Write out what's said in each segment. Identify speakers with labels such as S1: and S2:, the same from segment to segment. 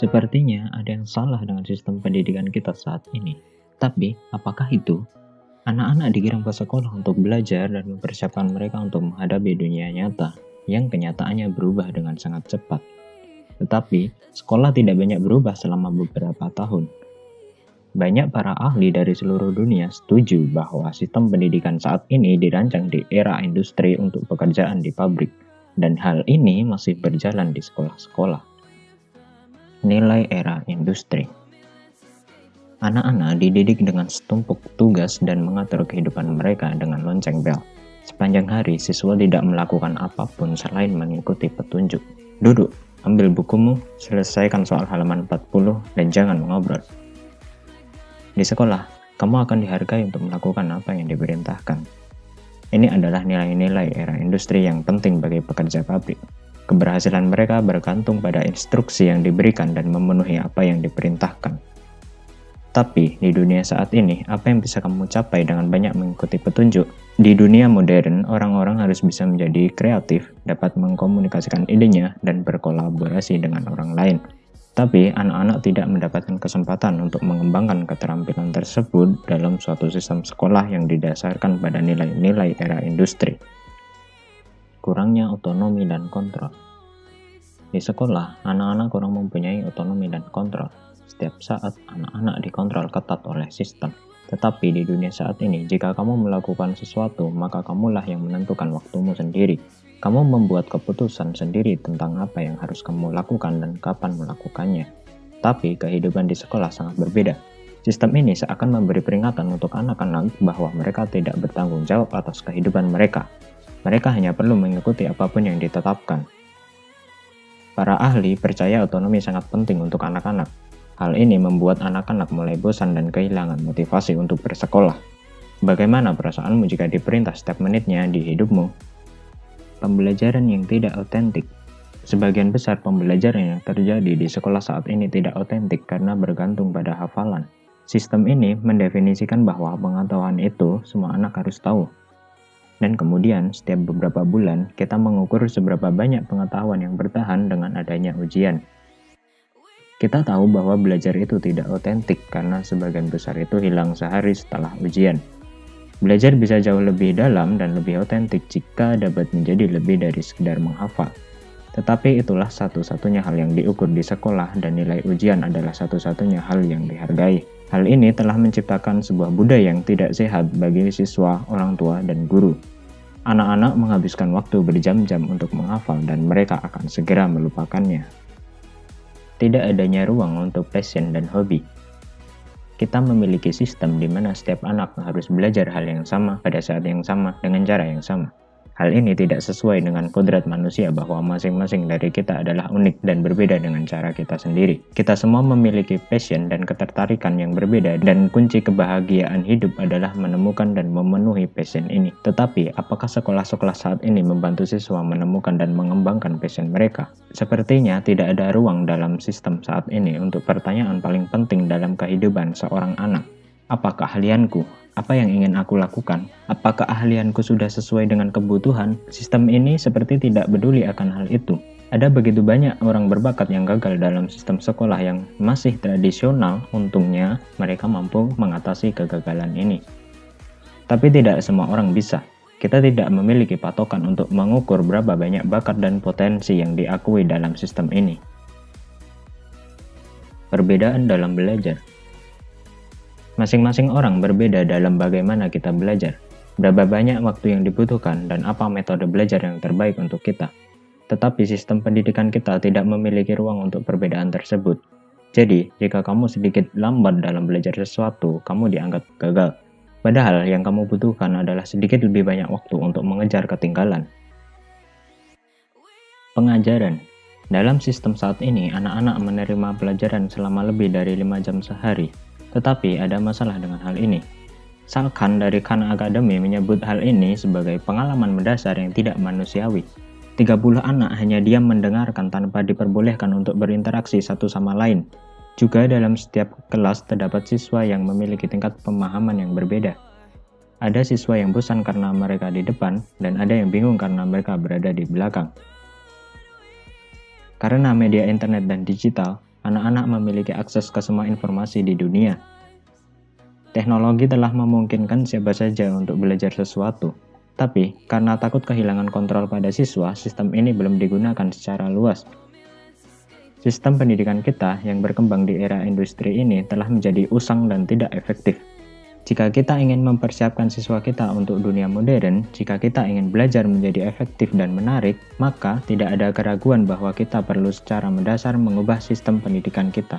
S1: Sepertinya ada yang salah dengan sistem pendidikan kita saat ini. Tapi, apakah itu? Anak-anak dikirim ke sekolah untuk belajar dan mempersiapkan mereka untuk menghadapi dunia nyata yang kenyataannya berubah dengan sangat cepat. Tetapi, sekolah tidak banyak berubah selama beberapa tahun. Banyak para ahli dari seluruh dunia setuju bahwa sistem pendidikan saat ini dirancang di era industri untuk pekerjaan di pabrik, dan hal ini masih berjalan di sekolah-sekolah nilai era industri. Anak-anak dididik dengan setumpuk tugas dan mengatur kehidupan mereka dengan lonceng bel. Sepanjang hari, siswa tidak melakukan apa pun selain mengikuti petunjuk. Duduk, ambil bukumu, selesaikan soal halaman 40, dan jangan mengobrol. Di sekolah, kamu akan dihargai untuk melakukan apa yang diperintahkan. Ini adalah nilai-nilai era industri yang penting bagi pekerja pabrik. Keberhasilan mereka bergantung pada instruksi yang diberikan dan memenuhi apa yang diperintahkan. Tapi, di dunia saat ini, apa yang bisa kamu capai dengan banyak mengikuti petunjuk? Di dunia modern, orang-orang harus bisa menjadi kreatif, dapat mengkomunikasikan idenya, dan berkolaborasi dengan orang lain. Tapi, anak-anak tidak mendapatkan kesempatan untuk mengembangkan keterampilan tersebut dalam suatu sistem sekolah yang didasarkan pada nilai-nilai era industri kurangnya otonomi dan kontrol. Di sekolah, anak-anak kurang mempunyai otonomi dan kontrol. Setiap saat, anak-anak dikontrol ketat oleh sistem. Tetapi di dunia saat ini, jika kamu melakukan sesuatu, maka kamulah yang menentukan waktumu sendiri. Kamu membuat keputusan sendiri tentang apa yang harus kamu lakukan dan kapan melakukannya. Tapi kehidupan di sekolah sangat berbeda. Sistem ini seakan memberi peringatan untuk anak-anak bahwa mereka tidak bertanggung jawab atas kehidupan mereka, mereka hanya perlu mengikuti apa pun yang ditetapkan. Para ahli percaya otonomi sangat penting untuk anak-anak. Hal ini membuat anak-anak mulai bosan dan kehilangan motivasi untuk bersekolah. Bagaimana perasaanmu jika diperintah setiap menitnya di hidupmu? Pembelajaran yang tidak otentik Sebagian besar pembelajaran yang terjadi di sekolah saat ini tidak otentik karena bergantung pada hafalan. Sistem ini mendefinisikan bahwa pengetahuan itu semua anak harus tahu, dan kemudian, setiap beberapa bulan, kita mengukur seberapa banyak pengetahuan yang bertahan dengan adanya ujian. Kita tahu bahwa belajar itu tidak otentik karena sebagian besar itu hilang sehari setelah ujian. Belajar bisa jauh lebih dalam dan lebih otentik jika dapat menjadi lebih dari sekedar menghafal. Tetapi itulah satu-satunya hal yang diukur di sekolah dan nilai ujian adalah satu-satunya hal yang dihargai. Hal ini telah menciptakan sebuah budaya yang tidak sehat bagi siswa, orang tua, dan guru. Anak-anak menghabiskan waktu berjam-jam untuk menghafal dan mereka akan segera melupakannya. Tidak adanya ruang untuk passion dan hobi. Kita memiliki sistem di mana setiap anak harus belajar hal yang sama pada saat yang sama dengan cara yang sama. Hal ini tidak sesuai dengan kodrat manusia bahwa masing-masing dari kita adalah unik dan berbeda dengan cara kita sendiri. Kita semua memiliki passion dan ketertarikan yang berbeda dan kunci kebahagiaan hidup adalah menemukan dan memenuhi passion ini. Tetapi, apakah sekolah-sekolah saat ini membantu siswa menemukan dan mengembangkan passion mereka? Sepertinya tidak ada ruang dalam sistem saat ini untuk pertanyaan paling penting dalam kehidupan seorang anak. Apa keahlianku? Apa yang ingin aku lakukan? Apakah ahlianku sudah sesuai dengan kebutuhan? Sistem ini seperti tidak peduli akan hal itu. Ada begitu banyak orang berbakat yang gagal dalam sistem sekolah yang masih tradisional, untungnya mereka mampu mengatasi kegagalan ini. Tapi tidak semua orang bisa. Kita tidak memiliki patokan untuk mengukur berapa banyak bakat dan potensi yang diakui dalam sistem ini. Perbedaan dalam belajar Masing-masing orang berbeda dalam bagaimana kita belajar, berapa banyak waktu yang dibutuhkan, dan apa metode belajar yang terbaik untuk kita. Tetapi sistem pendidikan kita tidak memiliki ruang untuk perbedaan tersebut. Jadi, jika kamu sedikit lambat dalam belajar sesuatu, kamu dianggap gagal. Padahal yang kamu butuhkan adalah sedikit lebih banyak waktu untuk mengejar ketinggalan. Pengajaran Dalam sistem saat ini, anak-anak menerima pelajaran selama lebih dari 5 jam sehari, tetapi ada masalah dengan hal ini. Sang Khan dari Khan Academy menyebut hal ini sebagai pengalaman mendasar yang tidak manusiawi. 30 anak hanya diam mendengarkan tanpa diperbolehkan untuk berinteraksi satu sama lain. Juga dalam setiap kelas terdapat siswa yang memiliki tingkat pemahaman yang berbeda. Ada siswa yang bosan karena mereka di depan, dan ada yang bingung karena mereka berada di belakang. Karena media internet dan digital, anak-anak memiliki akses ke semua informasi di dunia. Teknologi telah memungkinkan siapa saja untuk belajar sesuatu, tapi karena takut kehilangan kontrol pada siswa, sistem ini belum digunakan secara luas. Sistem pendidikan kita yang berkembang di era industri ini telah menjadi usang dan tidak efektif. Jika kita ingin mempersiapkan siswa kita untuk dunia modern, jika kita ingin belajar menjadi efektif dan menarik, maka tidak ada keraguan bahwa kita perlu secara mendasar mengubah sistem pendidikan kita.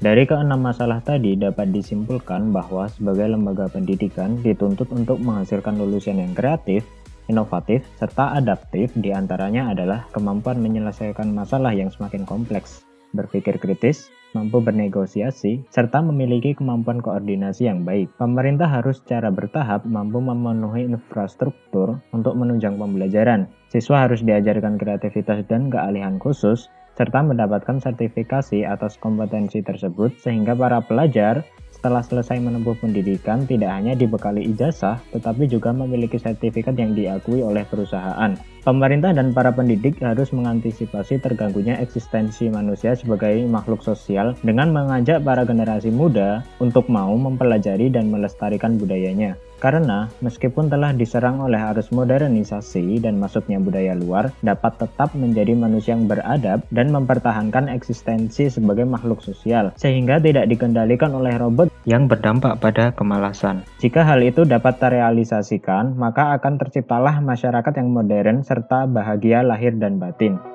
S1: Dari keenam masalah tadi dapat disimpulkan bahwa sebagai lembaga pendidikan dituntut untuk menghasilkan lulusan yang kreatif, inovatif, serta adaptif di antaranya adalah kemampuan menyelesaikan masalah yang semakin kompleks, berpikir kritis, mampu bernegosiasi, serta memiliki kemampuan koordinasi yang baik. Pemerintah harus secara bertahap mampu memenuhi infrastruktur untuk menunjang pembelajaran. Siswa harus diajarkan kreativitas dan keahlian khusus, serta mendapatkan sertifikasi atas kompetensi tersebut sehingga para pelajar setelah selesai menempuh pendidikan tidak hanya dibekali ijazah, tetapi juga memiliki sertifikat yang diakui oleh perusahaan. Pemerintah dan para pendidik harus mengantisipasi terganggunya eksistensi manusia sebagai makhluk sosial dengan mengajak para generasi muda untuk mau mempelajari dan melestarikan budayanya. Karena meskipun telah diserang oleh arus modernisasi dan masuknya budaya luar, dapat tetap menjadi manusia yang beradab dan mempertahankan eksistensi sebagai makhluk sosial, sehingga tidak dikendalikan oleh robot yang berdampak pada kemalasan. Jika hal itu dapat terrealisasikan, maka akan terciptalah masyarakat yang modern serta bahagia lahir dan batin.